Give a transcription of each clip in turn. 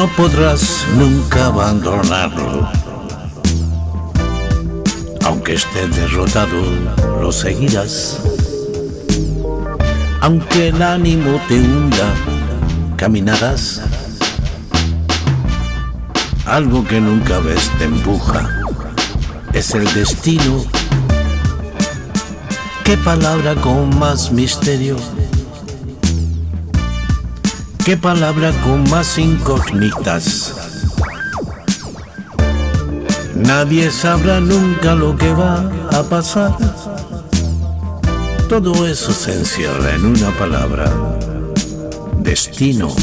No podrás nunca abandonarlo. Aunque esté derrotado, lo seguirás. Aunque el ánimo te hunda, caminarás. Algo que nunca ves te empuja. Es el destino. ¿Qué palabra con más misterio? ¿Qué palabra con más incógnitas? Nadie sabrá nunca lo que va a pasar. Todo eso se encierra en una palabra. Destino.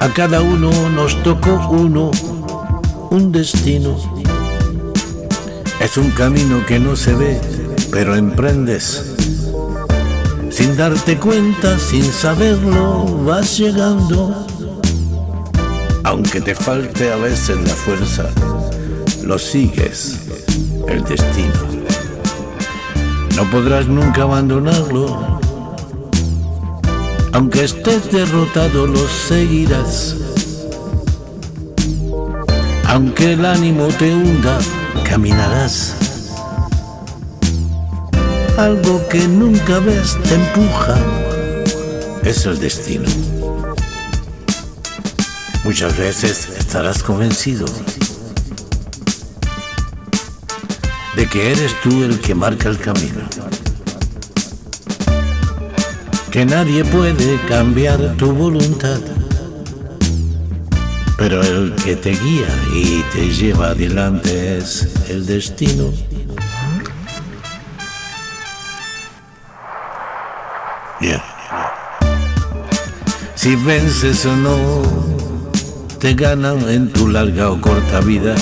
A cada uno nos tocó uno, un destino. Es un camino que no se ve, pero emprendes sin darte cuenta, sin saberlo, vas llegando. Aunque te falte a veces la fuerza, lo sigues, el destino. No podrás nunca abandonarlo. Aunque estés derrotado, lo seguirás. Aunque el ánimo te hunda, caminarás algo que nunca ves te empuja, es el destino. Muchas veces estarás convencido de que eres tú el que marca el camino, que nadie puede cambiar tu voluntad, pero el que te guía y te lleva adelante es el destino. Si vences o no, te ganan en tu larga o corta vida.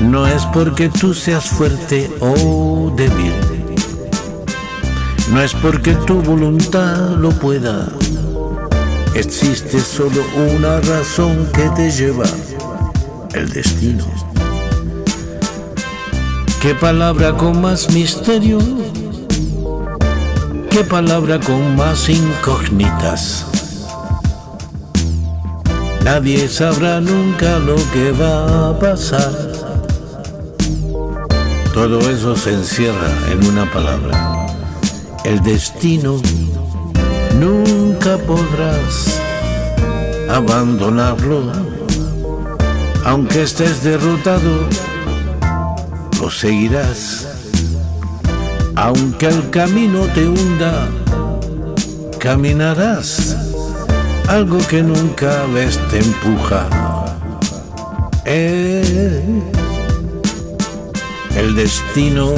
No es porque tú seas fuerte o débil. No es porque tu voluntad lo pueda. Existe solo una razón que te lleva, el destino. ¿Qué palabra con más misterio? Qué palabra con más incógnitas. Nadie sabrá nunca lo que va a pasar. Todo eso se encierra en una palabra. El destino nunca podrás abandonarlo. Aunque estés derrotado, lo seguirás aunque el camino te hunda, caminarás. Algo que nunca ves te empuja. Es el destino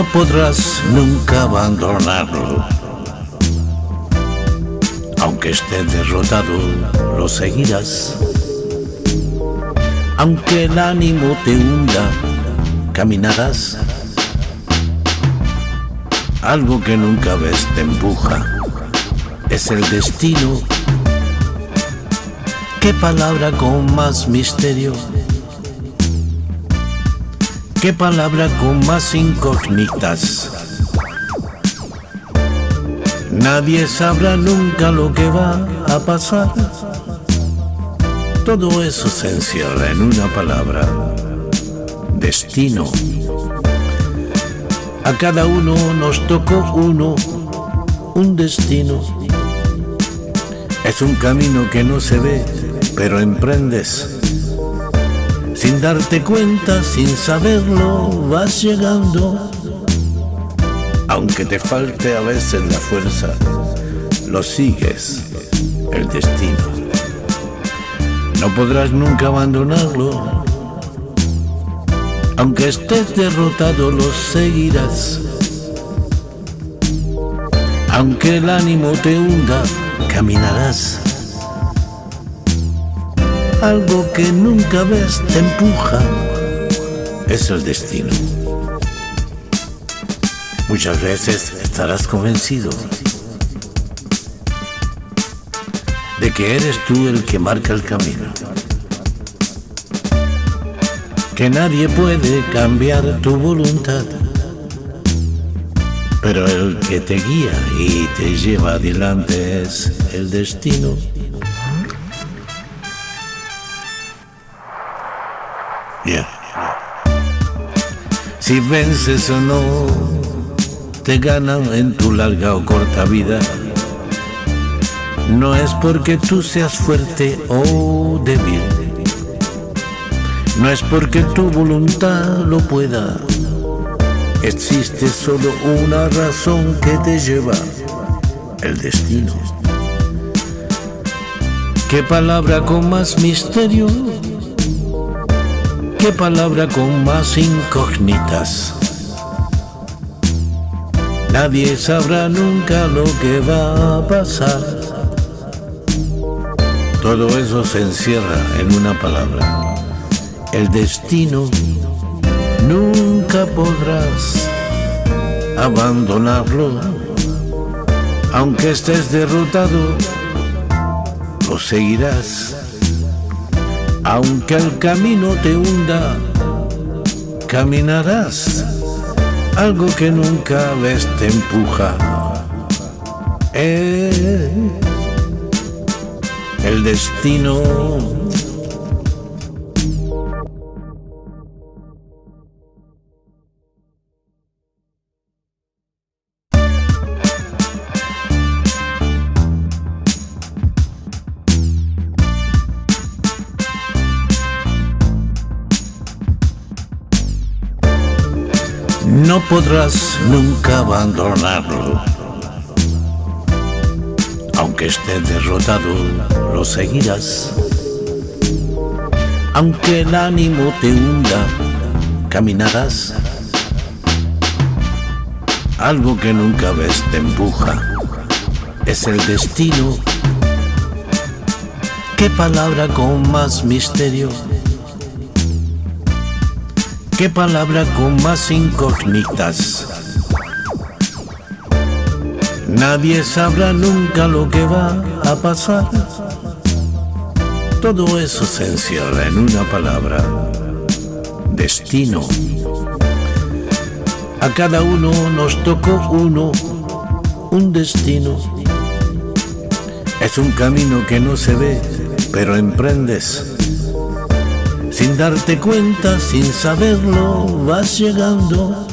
No podrás nunca abandonarlo. Aunque esté derrotado, lo seguirás. Aunque el ánimo te hunda, caminarás. Algo que nunca ves te empuja. Es el destino. ¿Qué palabra con más misterio? ¿Qué palabra con más incógnitas? Nadie sabrá nunca lo que va a pasar. Todo eso se encierra en una palabra. Destino. A cada uno nos tocó uno, un destino. Es un camino que no se ve, pero emprendes sin darte cuenta, sin saberlo, vas llegando. Aunque te falte a veces la fuerza, lo sigues, el destino. No podrás nunca abandonarlo. Aunque estés derrotado, lo seguirás. Aunque el ánimo te hunda, caminarás algo que nunca ves te empuja, es el destino. Muchas veces estarás convencido de que eres tú el que marca el camino. Que nadie puede cambiar tu voluntad, pero el que te guía y te lleva adelante es el destino. Yeah. Si vences o no, te ganan en tu larga o corta vida. No es porque tú seas fuerte o débil. No es porque tu voluntad lo pueda. Existe solo una razón que te lleva, el destino. ¿Qué palabra con más misterio? ¿Qué palabra con más incógnitas? Nadie sabrá nunca lo que va a pasar. Todo eso se encierra en una palabra. El destino nunca podrás abandonarlo. Aunque estés derrotado, lo seguirás. Aunque el camino te hunda, caminarás algo que nunca ves te empuja. Es el destino. Podrás nunca abandonarlo. Aunque esté derrotado, lo seguirás. Aunque el ánimo te hunda, caminarás. Algo que nunca ves te empuja. Es el destino. ¿Qué palabra con más misterio? Qué palabra con más incógnitas. Nadie sabrá nunca lo que va a pasar. Todo eso se encierra en una palabra. Destino. A cada uno nos tocó uno, un destino. Es un camino que no se ve, pero emprendes sin darte cuenta, sin saberlo, vas llegando.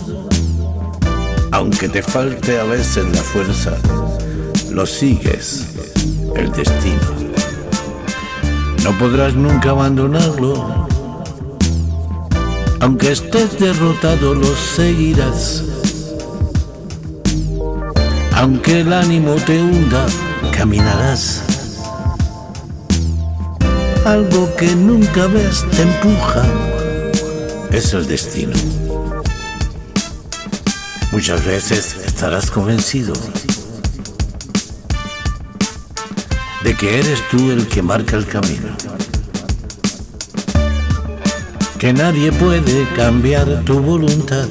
Aunque te falte a veces la fuerza, lo sigues, el destino. No podrás nunca abandonarlo. Aunque estés derrotado, lo seguirás. Aunque el ánimo te hunda, caminarás algo que nunca ves te empuja. Es el destino. Muchas veces estarás convencido de que eres tú el que marca el camino. Que nadie puede cambiar tu voluntad.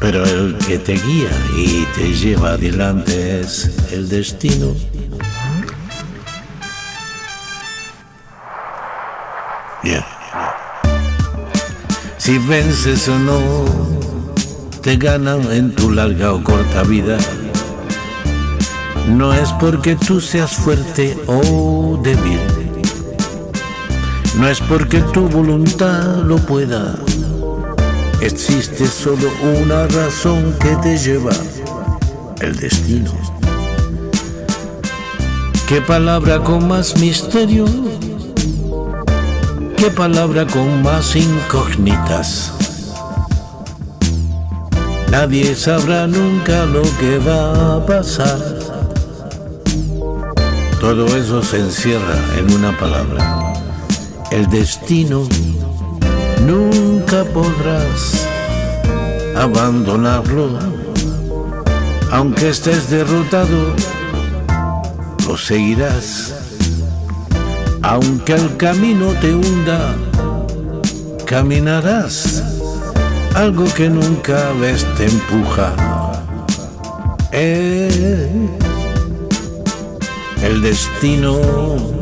Pero el que te guía y te lleva adelante es el destino. Si vences o no, te ganan en tu larga o corta vida. No es porque tú seas fuerte o débil. No es porque tu voluntad lo pueda. Existe solo una razón que te lleva, el destino. ¿Qué palabra con más misterio? Qué palabra con más incógnitas. Nadie sabrá nunca lo que va a pasar. Todo eso se encierra en una palabra. El destino nunca podrás abandonarlo. Aunque estés derrotado, lo seguirás aunque el camino te hunda, caminarás. algo que nunca ves te empuja. Eh, el destino